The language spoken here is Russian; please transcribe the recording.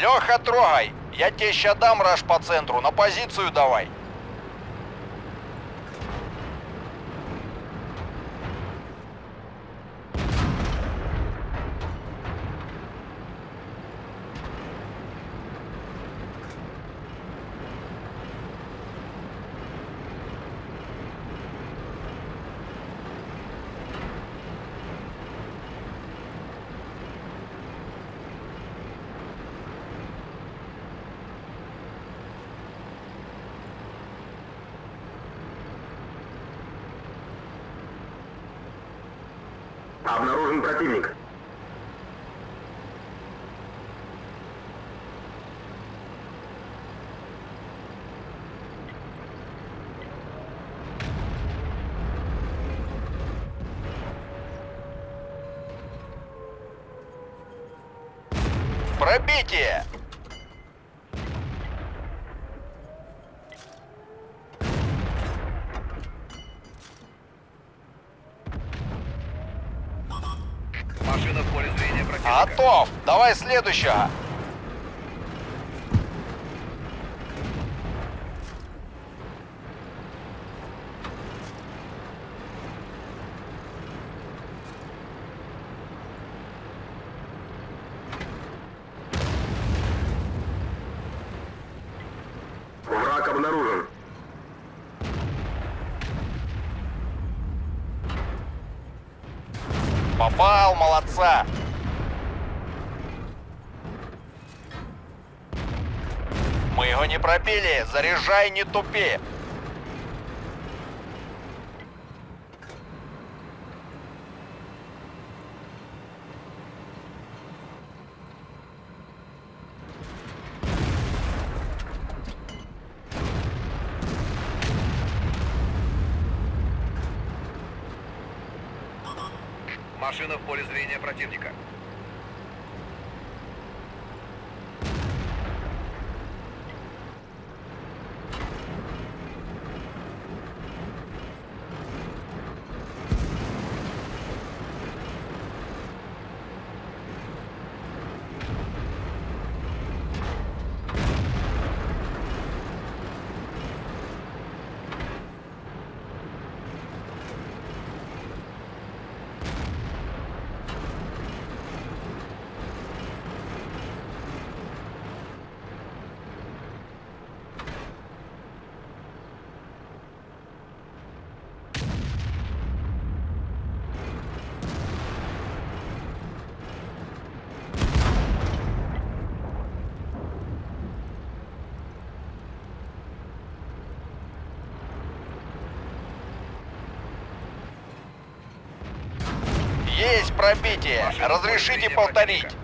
Леха, трогай! Я тебе ща дам раш по центру, на позицию давай. Обнаружен противник. Пробитие! Машина в поле зрения противника. Готов! Давай следующего! Враг обнаружен. Попал, молодца! Мы его не пробили, заряжай, не тупи! Машина в поле зрения противника. Есть пробитие! Разрешите повторить!